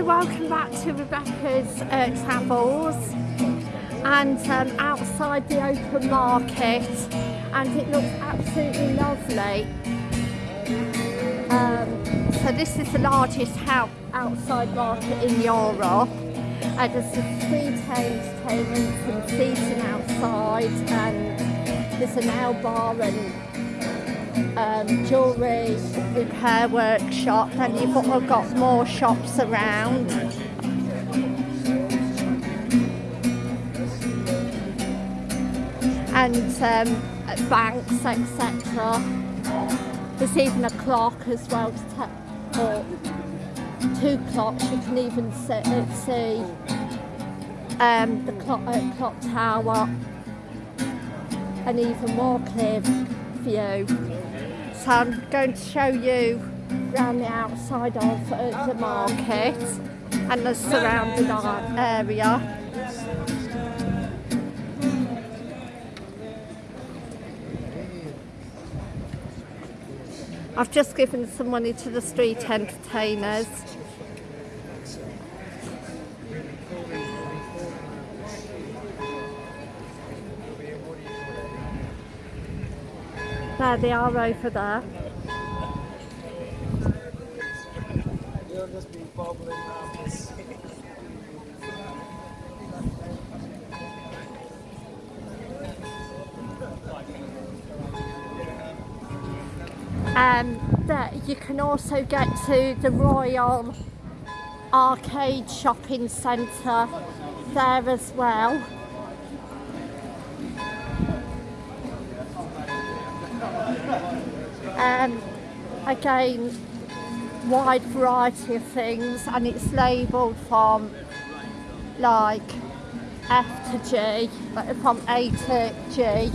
Hi, welcome back to Rebecca's uh, Travels and um, outside the open market and it looks absolutely lovely. Um, so this is the largest outside market in Europe. Uh, there's a free entertainment and seating outside and there's a nail bar and um, jewellery repair workshop and you've got more shops around. And um, banks, etc. There's even a clock as well, or two clocks you can even see. Um, the clock, uh, clock tower and even more clear view. So I'm going to show you around the outside of uh, the market and the surrounding area. I've just given some money to the street entertainers. There they are over there. Um, that you can also get to the Royal Arcade Shopping Centre there as well. Um, again wide variety of things and it's labelled from like F to G like from A to G.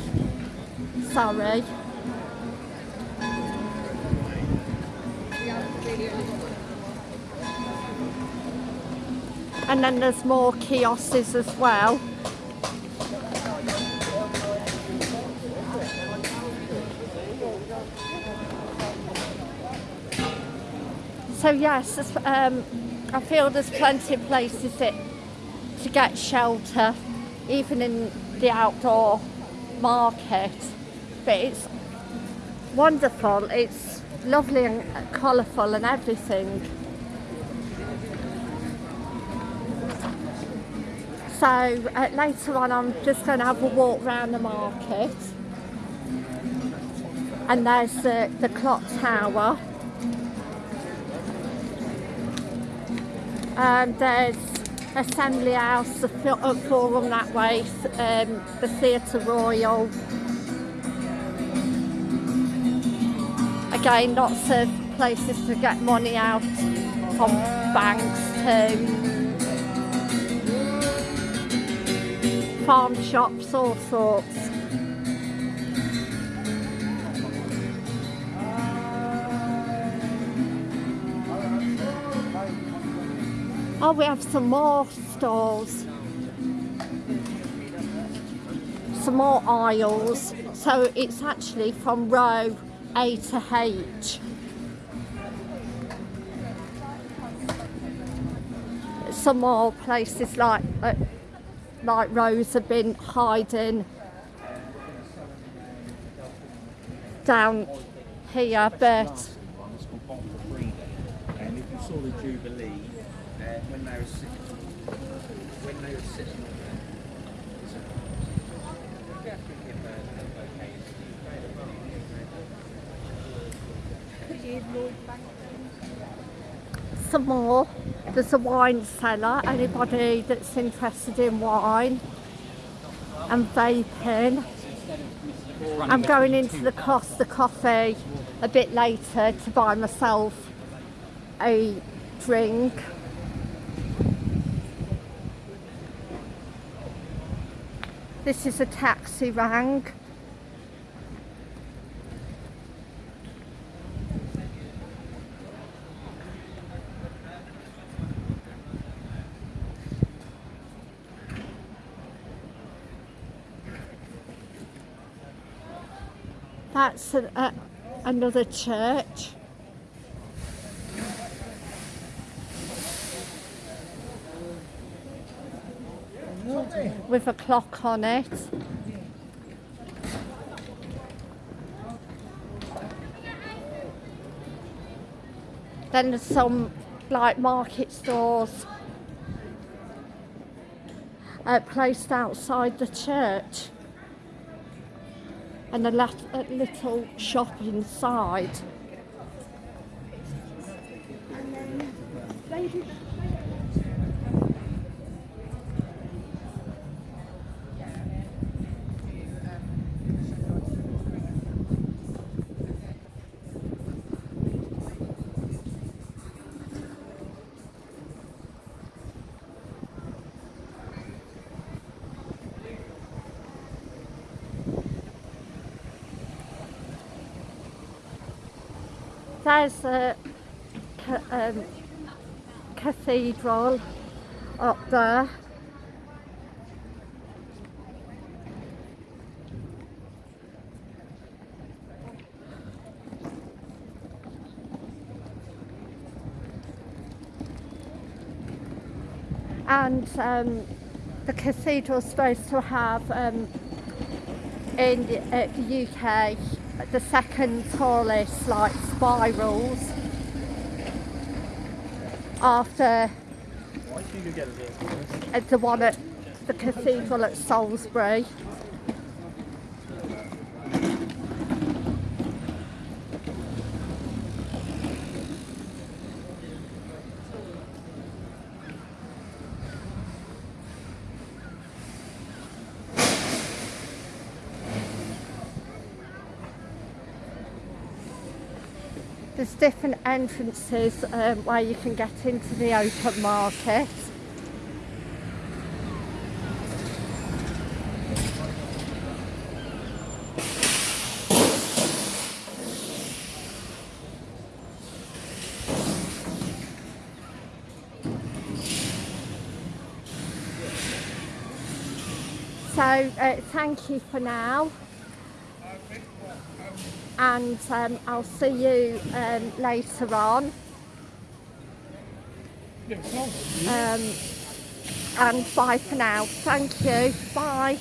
Sorry. And then there's more kiosks as well so yes, um, I feel there's plenty of places that, to get shelter, even in the outdoor market. But it's wonderful, it's lovely and colourful and everything. So uh, later on I'm just going to have a walk around the market and there's the, the clock tower Um, there's Assembly House, the Forum that way, um, the Theatre Royal. Again, lots of places to get money out from banks too. Farm shops, all sorts. Oh, we have some more stalls. Some more aisles. So it's actually from row A to H. Some more places like uh, like Rose have been hiding down here, but and if you saw the Jubilee they were sitting, when they were sitting on Some more. There's a wine cellar. Anybody that's interested in wine and vaping. I'm going into the Costa Coffee a bit later to buy myself a drink. This is a taxi rank. That's a, a, another church. With a clock on it. Then there's some like market stores uh, placed outside the church and a, a little shop inside. There's a um, cathedral up there. And um, the cathedral's supposed to have um, in the, uh, the UK the second tallest like spirals after the one at the cathedral at Salisbury. There's different entrances um, where you can get into the open market. So uh, thank you for now and um, I'll see you um, later on. Um, and bye for now. Thank you. Bye.